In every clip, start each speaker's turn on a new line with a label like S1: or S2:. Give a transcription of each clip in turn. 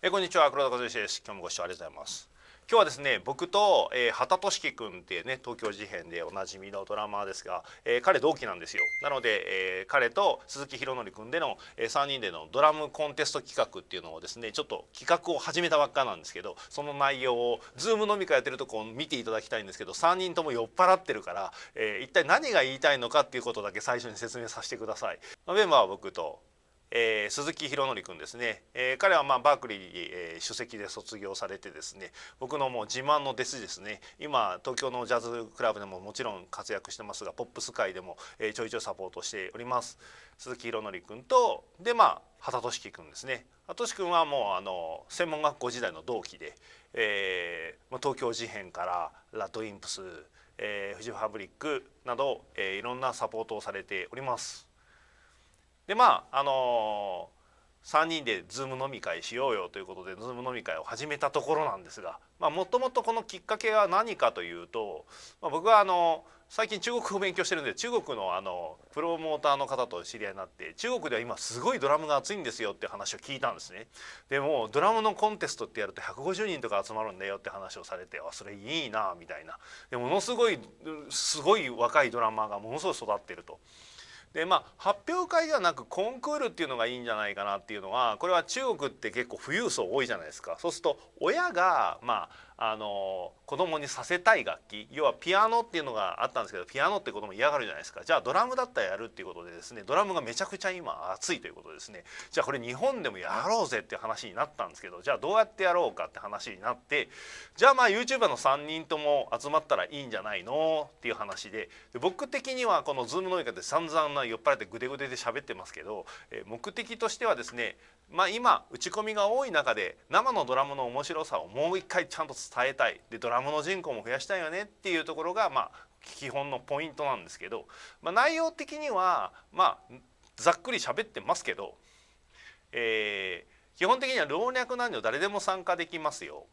S1: えこんにちは。黒田和之です。今日もご視聴ありがとうございます。今日はですね僕と、えー、畑俊樹君っていうね東京事変でおなじみのドラマーですが、えー、彼同期なんですよ。なので、えー、彼と鈴木宏典君での、えー、3人でのドラムコンテスト企画っていうのをですねちょっと企画を始めたばっかなんですけどその内容を Zoom 飲み会やってるとこを見ていただきたいんですけど3人とも酔っ払ってるから、えー、一体何が言いたいのかっていうことだけ最初に説明させてください。メンバーは僕とえー、鈴木宏典君ですね、えー、彼はまあバークリー、えー、首席で卒業されてですね。僕のもう自慢の弟子ですね。今東京のジャズクラブでももちろん活躍してますがポップス界でも、えー、ちょいちょいサポートしております。鈴木宏典君とでまあ畑俊樹君ですね。畑俊君はもうあの専門学校時代の同期で、えー、東京事変からラッドインプス、えー、フジファブリックなど、えー、いろんなサポートをされております。でまああのー、3人でズーム飲み会しようよということでズーム飲み会を始めたところなんですがもともとこのきっかけは何かというと、まあ、僕はあの最近中国語を勉強してるんで中国のあのプロモーターの方と知り合いになって中国では今すごいドラムが熱いんですよって話を聞いたんですね。でもドラムのコンテストってやると150人とか集まるんだよって話をされてあそれいいなみたいなでものすごいすごい若いドラマーがものすごい育ってると。でまあ発表会ではなくコンクールっていうのがいいんじゃないかなっていうのはこれは中国って結構富裕層多いじゃないですか。そうすると親がまああの子供にさせたい楽器要はピアノっていうのがあったんですけどピアノって子供嫌がるじゃないですか。じゃあドラムだったらやるっていうことでですねドラムがめちゃくちゃ今熱いということですね。じゃあこれ日本でもやろうぜって話になったんですけどじゃあどうやってやろうかって話になってじゃあまあ YouTuber の3人とも集まったらいいんじゃないのっていう話でで僕的にはこの Zoom のみかで散々な酔っ払ってグデグデで喋ってますけど、え目的としてはですねまあ今打ち込みが多い中で生のドラムの面白さをもう一回ちゃんと伝えたい。でドラムの人口も増やしたいよねっていうところがまあ基本のポイントなんですけど、まあ、内容的にはまあざっくり喋ってますけど、えー、基本的には老若男女誰でも参加できますよ。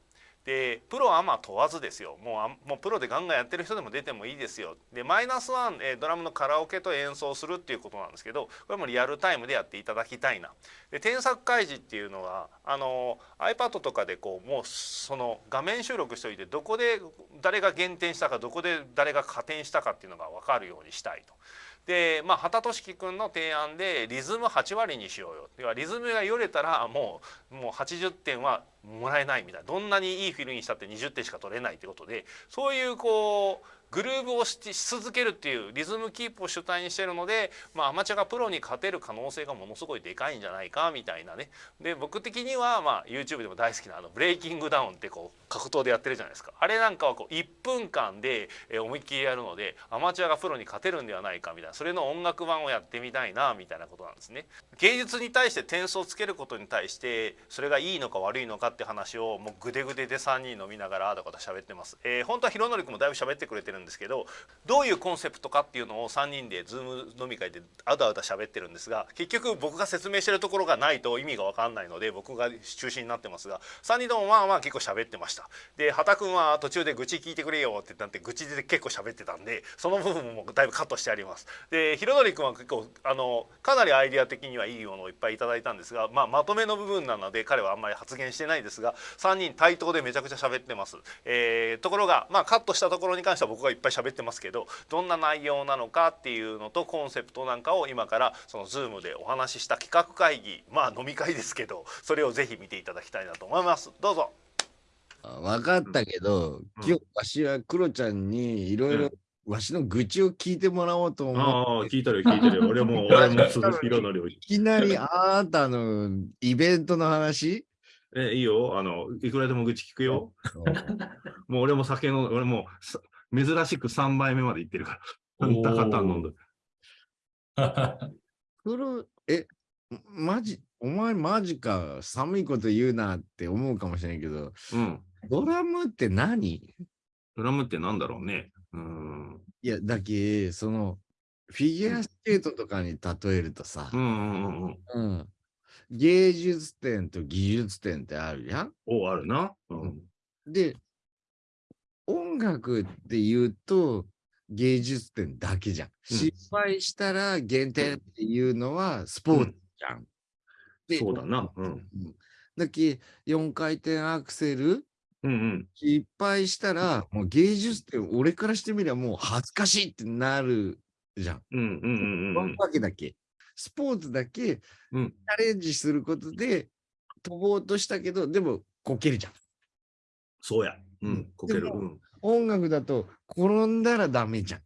S1: でプロアマ問わずですよ。もうもうプロでガンガンやってる人でも出てもいいですよ。でマイナスワン、え、ドラムのカラオケと演奏するっていうことなんですけどこれもリアルタイムでやっていただきたいな。で添削開示っていうのはあの iPad とかでこうもうその画面収録しておいてどこで誰が減点したかどこで誰が加点したかっていうのが分かるようにしたいと。でまあ畑俊樹君の提案でリズム8割にしようよ。要はリズムがよれたらもうもう80点はもらえないみたいな。どんなにいいフィルにしたって20点しか取れないということでそういうこうグルーブをし続けるっていうリズムキープを主体にしてるので、まあ、アマチュアがプロに勝てる可能性がものすごいでかいんじゃないかみたいなねで僕的には、まあ、YouTube でも大好きなあのブレイキングダウンってこう格闘でやってるじゃないですかあれなんかはこう1分間で思いっきりやるのでアマチュアがプロに勝てるんではないかみたいなそれの音楽版をやってみたいなみたいなことなんですね。芸術に対して点数をつけることに対してそれがいいのか悪いのかって話をもうグデグデで3人飲みながらあだこと喋ってます。えー、本当は弘典君もだいぶ喋ってくれてるですけどどういうコンセプトかっていうのを3人でズーム飲み会であだあだ喋ってるんですが結局僕が説明してるところがないと意味が分かんないので僕が中心になってますが3人ともまあまあ結構喋ってました。で畑君は途中で愚痴聞いてくれよってなって愚痴で結構喋ってたんでその部分もだいぶカットしてあります。で弘典君は結構あのかなりアイデア的にはいいものをいっぱいいただいたんですが、まあ、まとめの部分なので彼はあんまり発言してないですが3人対等でめちゃくちゃ喋ってます。えー、ところが、まあ、カットしたところに関しては僕がいっぱい喋ってますけどどんな内容なのかっていうのとコンセプトなんかを今からその Zoom でお話しした企画会議まあ飲み会ですけどそれをぜひ見ていただきたいなと思います。どうぞ
S2: 分かったけど、うん、今日わしはクロちゃんにいろいろわしの愚痴を聞いてもらおうと思
S3: う。ああ、聞いてる聞いてる。俺も、俺も鈴木宏典を。
S2: いきなりあなたのイベントの話？
S3: え、いいよ。あの、いくらでも愚痴聞くよ。もう俺も酒の、俺も珍しく3杯目まで行ってるから。あんた方飲んで。
S2: それ、え、マジ、お前マジか、寒いこと言うなって思うかもしれないけど、うん、ドラムって何？
S3: ドラムってなんだろうね。
S2: うん。いや、だけ、その、フィギュアスケートとかに例えるとさ、芸術点と技術点ってあるやん
S3: お、あるな。
S2: うん、で、音楽って言うと、芸術点だけじゃん。うん、失敗したら減点っていうのはスポーツじゃん。
S3: そうだな。うん、
S2: だけ4回転アクセル
S1: うんうん。
S2: 失敗したら、もう芸術点、俺からしてみればもう恥ずかしいってなるじゃん。
S1: うんうんうんうんうん。
S2: わけだけ。スポーツだけチ
S1: うん
S2: ャレンジすることで飛ぼうとしたけど、でもこけるじゃん。
S1: そうや。うん、こける。
S2: 音楽だと転んだらダメじゃん。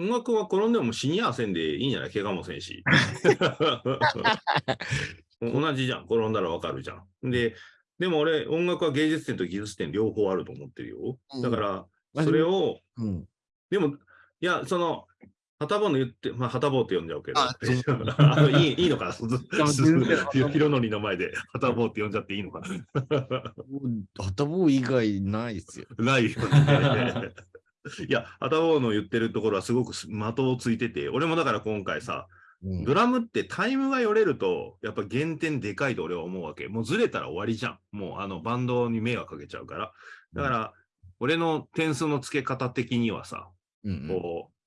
S1: 音楽は転んでも死にやせんでいいんじゃない？怪我もせんし。同じじゃん。転んだらわかるじゃん。で、でも俺、音楽は芸術点と技術点両方あると思ってるよ。だから、それを、
S2: うん。
S1: でも、いや、その、はたぼうの言って、まあ、はたぼうって呼んじゃうけど、
S2: あ
S1: のいい いいのかな、ひろのりの前ではたぼうって呼んじゃっていいのかな？
S2: 頭以外ないっすよ。
S1: ないよね。いや、はたぼうの言ってるところはすごく的をついてて、俺もだから今回さ、
S2: うん
S1: ドラムってタイムがよれると、やっぱ減点でかいと俺は思うわけ。もうずれたら終わりじゃん。もうあのバンドに迷惑かけちゃうから。だから、俺の点数の付け方的にはさ、
S2: うん
S1: こう、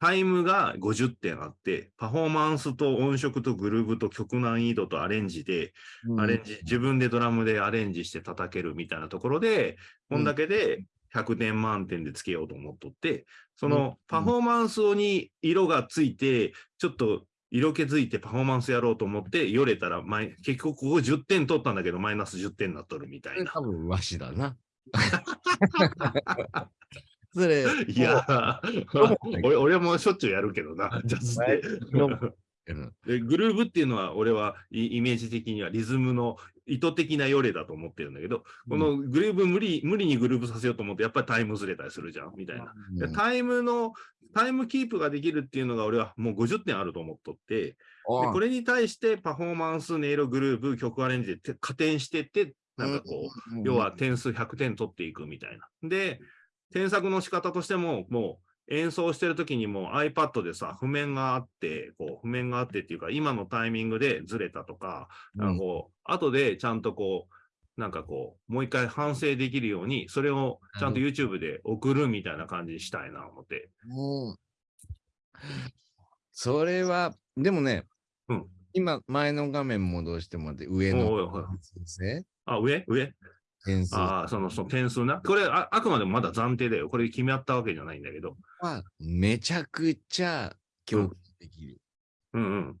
S1: タイムが50点あって、パフォーマンスと音色とグルーブと曲難易度とアレンジで、
S2: うん
S1: アレンジ、自分でドラムでアレンジして叩けるみたいなところで、こんだけで100点満点でつけようと思っとって、そのパフォーマンスに色がついて、ちょっと色気づいてパフォーマンスやろうと思って、よれたら結局ここ10点取ったんだけど、マイナス10点になっとるみたいな。
S2: 多分わしだな。それ、
S1: いや、俺俺もしょっちゅうやるけどな、ジャズで。グルーブっていうのは、俺はイイメージ的にはリズムの意図的なよれだと思ってるんだけど、このグルーブ無理、無理にグルーブさせようと思って、やっぱりタイムずれたりするじゃん、みたいな。でタイムの、タイムキープができるっていうのが、俺はもう50点あると思っとって、でこれに対してパフォーマンス、音色、グルーブ、曲アレンジでて加点してって、なんかこう、
S2: うん。
S1: 要は点数100点取っていくみたいな。で、添削の仕方としても、もう演奏してる時にも iPad でさ、譜面があって、こう、譜面があってっていうか、今のタイミングでずれたとか、なんかこう、後でちゃんとこう、なんかこう、もう一回反省できるように、それをちゃんと YouTube で送るみたいな感じにしたいな、思って。
S2: うん。それは、でもね、
S1: うん。
S2: 今、前の画面戻してもらって、上の
S1: あ、上？上？
S2: 点数
S1: ああ、その、その点数な。これあ、あくまでもまだ暫定だよ。これ決め合ったわけじゃないんだけど。
S2: はめちゃくちゃできる。
S1: うんうん。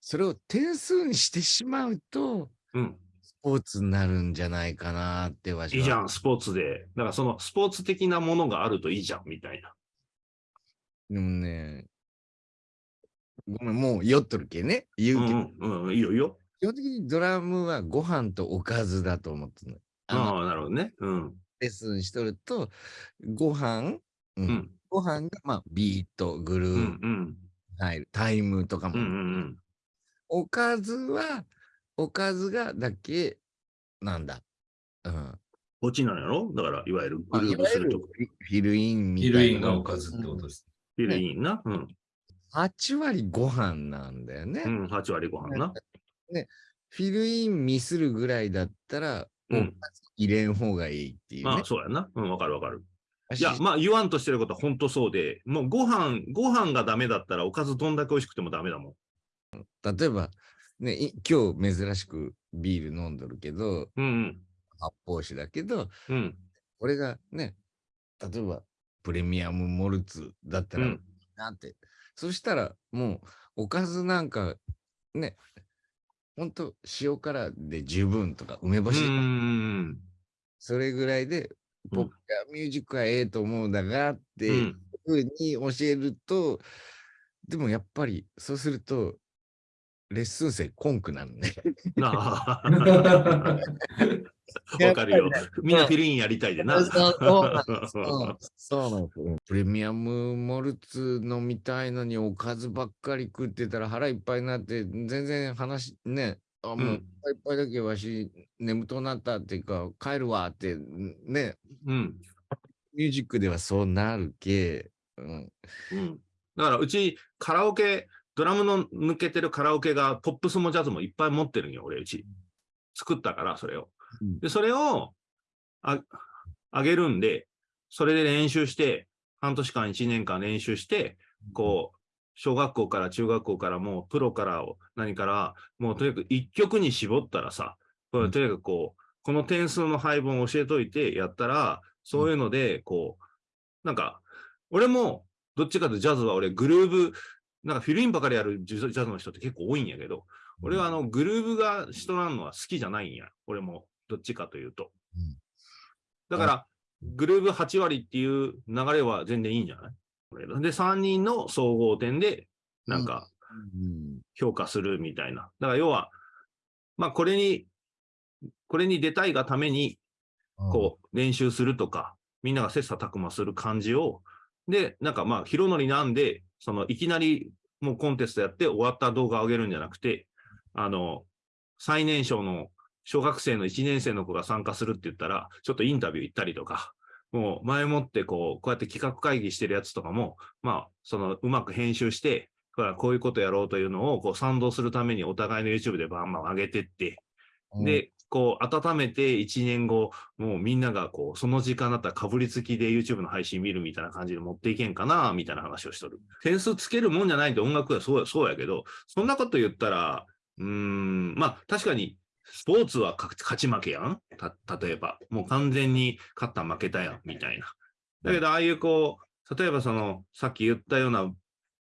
S2: それを点数にしてしまうと、
S1: うん。
S2: スポーツになるんじゃないかなってわしはい
S1: いじゃん、スポーツで。だからそのスポーツ的なものがあるといいじゃん、みたいな。
S2: でもね、ごめん、もう酔っとるけね。言
S1: う
S2: うけど、
S1: んうん、うん、いいよいいよ。
S2: 基本的にドラムはご飯とおかずだと思ってるの。あの
S1: ああ、なるほどね。うん。
S2: レッスンしとると、ご飯、う
S1: うんん。
S2: ご飯が、まあ、ビート、グル
S1: う
S2: ー
S1: んうん。
S2: 入る、タイムとかも。
S1: うんうん
S2: おかずは、おかずがだけ、なんだ。うん。
S1: こっちなんやろ？だから、いわゆるグルー
S2: いわゆる
S1: ブするとこ。
S2: フィフィルインみ
S3: ヒ
S2: たいな。
S3: ルインがおかずってことです。
S1: フィルインな？うん。
S2: 8割ご飯なんだよね。
S1: うん、8割ご飯な。
S2: フィルインミスるぐらいだったら、
S1: うん
S2: 入れん方がいいっていうね
S1: まあ、。そうやな。うん、わかるわかる。
S2: 私
S1: いや、まあ、言わんとしてることは本当そうで、もうご飯、ご飯がダメだったら、おかずどんだけ美味しくてもダメだもん。
S2: 例えば、ね、い今日珍しくビール飲んどるけど、
S1: うん
S2: 発泡酒だけど、
S1: うん。うん。
S2: 俺がね、例えばプレミアムモルツだったら、
S1: うん
S2: なんて、そしたらもうおかずなんかね、ほんと塩辛で十分とか梅干し、
S1: うん。
S2: それぐらいで、
S1: うん
S2: 僕がミュージックはええと思うんだがって
S1: う。
S2: いうんふうに教えると、でもやっぱりそうすると、レッスン生コンクなのね。
S1: わかるよ。みんなフィルインやりたいでな。
S2: そうなんです。プレミアムモルツ飲みたいのにおかずばっかり食ってたら腹いっぱいになって、全然話、ね、あ、もう、
S1: うん
S2: いっぱいだけわし眠となったっていうか、帰るわって、ね、
S1: うん。
S2: ミュージックではそうなるけ、うん。
S1: うん。だから、うちカラオケ、ドラムの抜けてるカラオケが、ポップスもジャズもいっぱい持ってるんよ、俺、うち。作ったから、それを。
S2: うん。
S1: で、それを、あ、あげるんで、それで練習して、半年間、一年間練習して、こう、小学校から中学校からもうプロから何から、もうとにかく一曲に絞ったらさ、とにかくこう、この点数の配分を教えといてやったら、そういうので、こう、なんか、俺も、どっちかとジャズは俺グルーブ、なんかフィルインばかりやるジャズの人って結構多いんやけど、俺はあのグルーブが人なんのは好きじゃないんや。俺も、どっちかというと。だから、グルーブ8割っていう流れは全然いいんじゃない？で、3人の総合点で、なんか、評価するみたいな。だから要は、まあこれに、これに出たいがために、こう、練習するとか、みんなが切磋琢磨する感じを、で、なんかまあ、広則なんで、その、いきなりもうコンテストやって終わった動画を上げるんじゃなくて、あの、最年少の小学生の1年生の子が参加するって言ったら、ちょっとインタビュー行ったりとか、もう前もってこう、こうやって企画会議してるやつとかも、まあ、そのうまく編集して、こういうことやろうというのをこう賛同するためにお互いの YouTube でバンバン上げてって、で、こう、温めて1年後、もうみんながこう、その時間だったらかぶりつきで YouTube の配信見るみたいな感じで持っていけんかな、みたいな話をしとる。点数つけるもんじゃないって音楽はそうそうやけど、そんなこと言ったら、うーん、まあ確かにスポーツは勝ち負けやん？例えば。もう完全に勝った負けたやん、みたいな。だけど、ああいうこう、例えばその、さっき言ったような、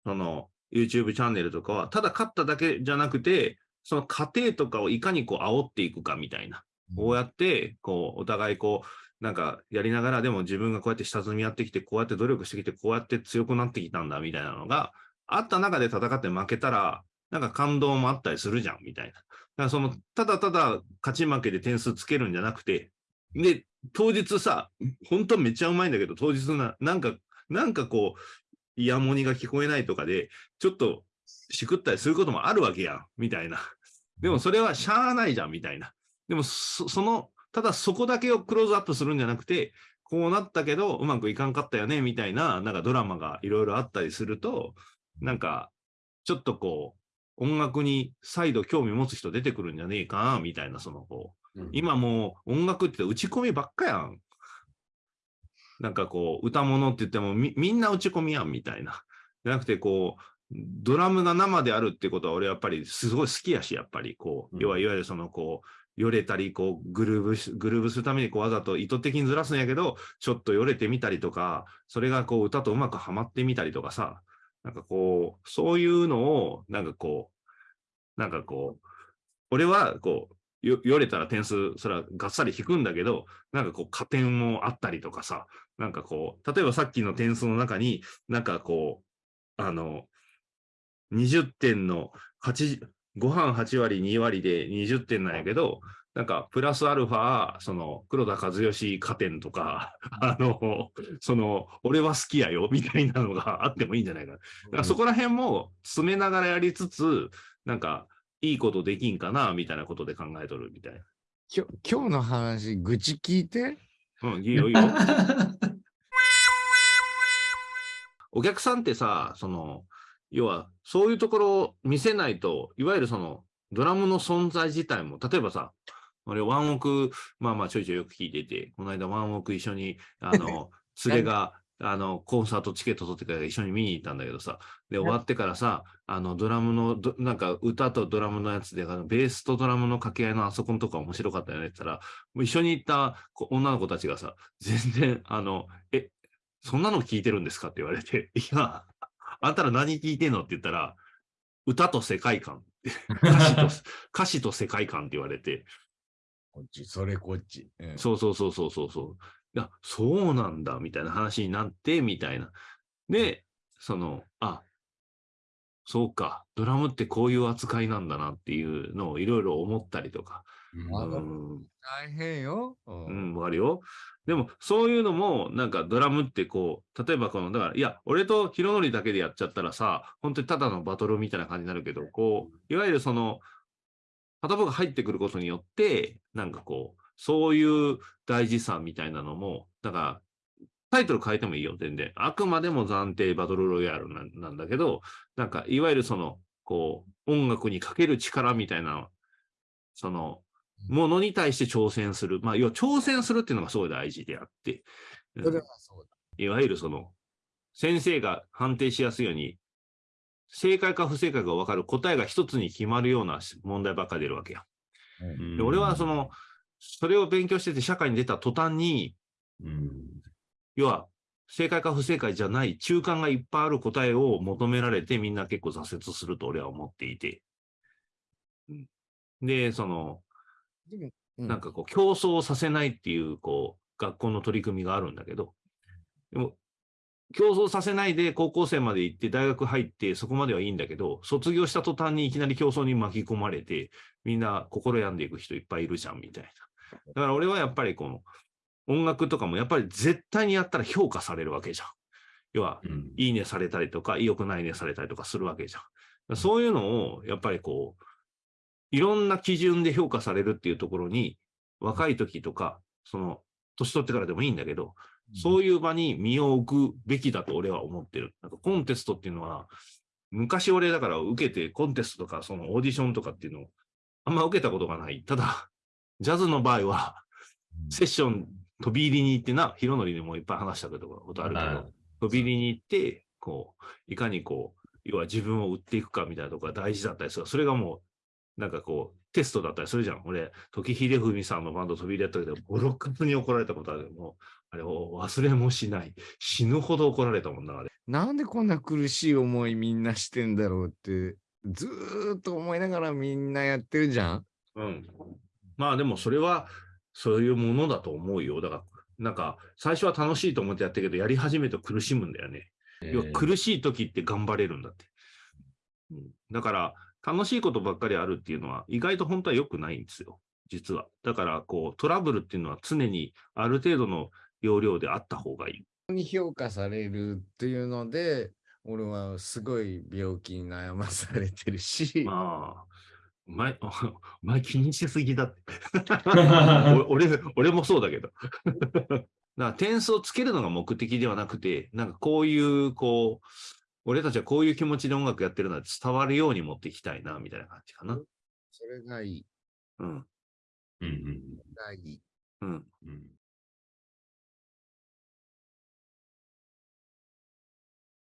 S1: その、YouTube チャンネルとかは、ただ勝っただけじゃなくて、その過程とかをいかにこう煽っていくかみたいな。こうやって、こう、お互いこう、なんかやりながらでも自分がこうやって下積みやってきて、こうやって努力してきて、こうやって強くなってきたんだみたいなのがあった中で戦って負けたら、なんか感動もあったりするじゃんみたいな。だその、ただただ勝ち負けで点数つけるんじゃなくて、で、当日さ、本当めっちゃうまいんだけど、当日な、なんか、なんかこう、イヤモニが聞こえないとかで、ちょっとしくったりすることもあるわけやん、みたいな。でもそれはしゃあないじゃん、みたいな。でもそ、その、ただそこだけをクローズアップするんじゃなくて、こうなったけど、うまくいかんかったよね、みたいな、なんかドラマがいろいろあったりすると、なんか、ちょっとこう、音楽に再度興味持つ人出てくるんじゃねえかな、みたいな、そのこう、うん、今もう音楽って打ち込みばっかやん。なんかこう、歌物って言ってもみみんな打ち込みやん、みたいな。じゃなくて、こう、ドラムが生であるってことは俺やっぱりすごい好きやし、やっぱりこう、要はいわゆるそのこう、よれたり、こう、グルーブ、グルーブするためにこうわざと意図的にずらすんやけど、ちょっとよれてみたりとか、それがこう歌とうまくはまってみたりとかさ、なんかこう、そういうのを、なんかこう、なんかこう、俺はこう、よよれたら点数、それはがっさり引くんだけど、なんかこう、加点もあったりとかさ、なんかこう、例えばさっきの点数の中に、なんかこう、あの、20点の8、ご飯8割、2割で20点なんやけど、なんか、プラスアルファ、その、黒田和義加点とか、あの、その、俺は好きやよ、みたいなのがあってもいいんじゃないかな。だからそこら辺も詰めながらやりつつ、なんか、いいことできんかな、みたいなことで考えとるみたいな。
S2: 今日今日の話、愚痴聞いて？
S1: うん、いいよ、いいよ。お客さんってさ、その、要は、そういうところを見せないと、いわゆるその、ドラムの存在自体も、例えばさ、俺、ワンオク、まあまあちょいちょいよく聞いてて、この間ワンオク一緒に、あの、連れが、あの、コンサートチケット取ってから一緒に見に行ったんだけどさ、で、終わってからさ、あの、ドラムの、なんか歌とドラムのやつで、あのベースとドラムの掛け合いのあそこのとこ面白かったよねって言ったら、もう一緒に行った女の子たちがさ、全然、あの、え、そんなの聞いてるんですかって言われて、いや、あんたら何聞いてんのって言ったら、歌と世界観。歌詞と 歌詞と世界観って言われて。
S2: こっち、それこっち。
S1: うん、そうそうそうそうそうそう。いや、そうなんだ、みたいな話になって、みたいな。で、その、あ、そうか、ドラムってこういう扱いなんだなっていうのをいろいろ思ったりとか。
S2: うん、大変よ。
S1: うん、わ、かるよ。でも、そういうのも、なんかドラムってこう、例えばこの、だから、いや、俺とヒロノリだけでやっちゃったらさ、本当にただのバトルみたいな感じになるけど、こう、いわゆるその、片方が入ってくることによって、なんかこう、そういう大事さみたいなのも、だから、タイトル変えてもいいよ、全然。あくまでも暫定バトルロイヤルなんだけど、なんか、いわゆるその、こう、音楽にかける力みたいな、その、ものに対して挑戦する。まあ、要は挑戦するっていうのがすごい大事であって、
S2: それはそうだ。
S1: いわゆるその、先生が判定しやすいように、正解か不正解か分かる答えが一つに決まるような問題ばっかり出るわけや。で俺はその、それを勉強してて社会に出た途端に、うん、要は正解か不正解じゃない中間がいっぱいある答えを求められてみんな結構挫折すると俺は思っていて。で、その、なんかこう競争させないっていう、こう、学校の取り組みがあるんだけど、でも、競争させないで高校生まで行って大学入ってそこまではいいんだけど、卒業した途端にいきなり競争に巻き込まれて、みんな心病んでいく人いっぱいいるじゃん、みたいな。だから俺はやっぱりこの音楽とかもやっぱり絶対にやったら評価されるわけじゃん。要は、うん、いいねされたりとか、良くないねされたりとかするわけじゃん。そういうのを、やっぱりこう、いろんな基準で評価されるっていうところに、若い時とか、その、年取ってからでもいいんだけど、そういう場に身を置くべきだと俺は思ってる。なんかコンテストっていうのは、昔俺だから受けてコンテストとかそのオーディションとかっていうのをあんま受けたことがない。ただ、ジャズの場合は、セッション飛び入りに行ってな、ヒロノリでもいっぱい話したことあるけど、飛び入りに行って、こう、いかにこう、要は自分を売っていくかみたいなところが大事だったりする。それがもう、なんかこう、テストだったりするじゃん。俺、時秀文さんのバンド飛び入りやったけど、ボロカスに怒られたことあるもう、あれを忘れもしない。死ぬほど怒られたもんな、あれ。
S2: なんでこんな苦しい思いみんなしてんだろうって、ずーっと思いながらみんなやってるじゃん？
S1: うん。まあでもそれは、そういうものだと思うよ。だから、なんか、最初は楽しいと思ってやったけど、やり始めると苦しむんだよね。要は苦しい時って頑張れるんだって。うん、だから、楽しいことばっかりあるっていうのは意外と本当は良くないんですよ。実は。だから、こう、トラブルっていうのは常にある程度の容量であった方がい
S2: い。に評価されるっていうので、俺はすごい病気に悩まされてるし。
S1: まあ、お前、お 前気にしすぎだって。俺、俺もそうだけど。だから点数をつけるのが目的ではなくて、なんかこういう、こう、俺たちはこういう気持ちで音楽やってるのは伝わるように持っていきたいな、みたいな感じかな。
S2: それがいい。
S1: うん。
S2: うん。がいい。
S1: うん。